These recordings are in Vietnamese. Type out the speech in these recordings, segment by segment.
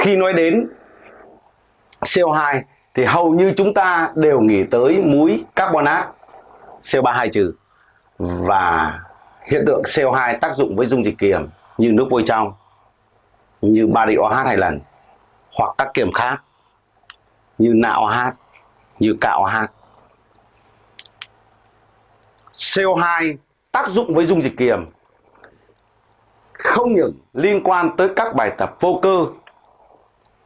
khi nói đến CO2 thì hầu như chúng ta đều nghĩ tới muối carbonat CO3 trừ. Và hiện tượng CO2 tác dụng với dung dịch kiềm như nước vôi trong như bari OH hai lần hoặc các kiềm khác như NaOH, OH như cạo OH CO2 tác dụng với dung dịch kiềm không những liên quan tới các bài tập vô cơ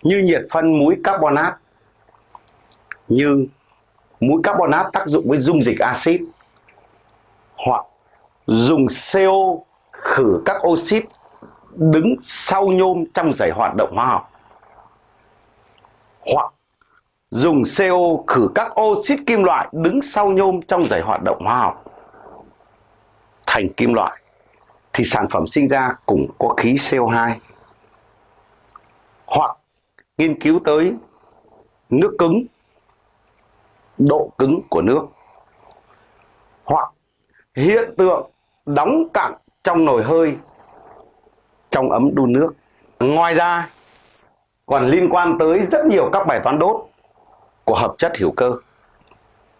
như nhiệt phân muối carbonat như muối carbonat tác dụng với dung dịch axit hoặc dùng CO khử các oxit đứng sau nhôm trong giải hoạt động hóa học. Hoặc dùng CO khử các oxit kim loại đứng sau nhôm trong giải hoạt động hóa học thành kim loại, thì sản phẩm sinh ra cũng có khí CO2 hoặc nghiên cứu tới nước cứng, độ cứng của nước. Hoặc hiện tượng đóng cặn trong nồi hơi, trong ấm đun nước. Ngoài ra, còn liên quan tới rất nhiều các bài toán đốt của hợp chất hữu cơ.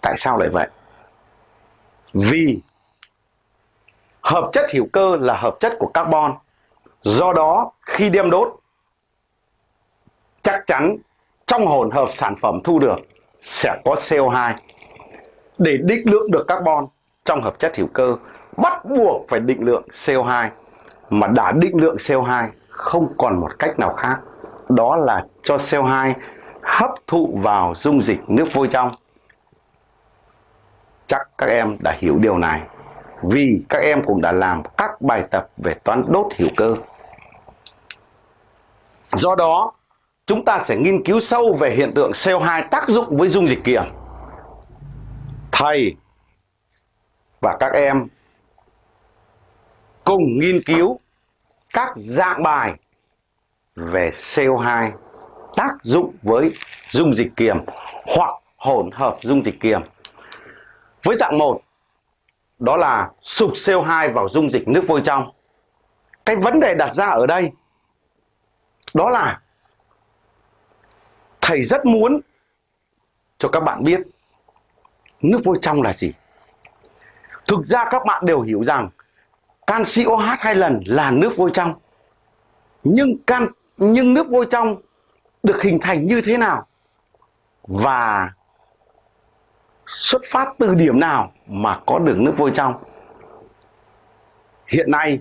Tại sao lại vậy? Vì hợp chất hữu cơ là hợp chất của carbon. Do đó, khi đem đốt chắc chắn trong hỗn hợp sản phẩm thu được sẽ có CO2 để định lượng được carbon trong hợp chất hữu cơ. Bắt buộc phải định lượng CO2 mà đã định lượng CO2 không còn một cách nào khác. Đó là cho CO2 hấp thụ vào dung dịch nước vôi trong. Chắc các em đã hiểu điều này, vì các em cũng đã làm các bài tập về toán đốt hữu cơ. Do đó chúng ta sẽ nghiên cứu sâu về hiện tượng CO2 tác dụng với dung dịch kiềm thầy và các em cùng nghiên cứu các dạng bài về CO2 tác dụng với dung dịch kiềm hoặc hỗn hợp dung dịch kiềm. Với dạng 1, đó là sụp CO2 vào dung dịch nước vôi trong. Cái vấn đề đặt ra ở đây đó là thầy rất muốn cho các bạn biết nước vôi trong là gì. Thực ra các bạn đều hiểu rằng canxi OH hai lần là nước vôi trong. Nhưng can, nhưng nước vôi trong được hình thành như thế nào? Và xuất phát từ điểm nào mà có được nước vôi trong? Hiện nay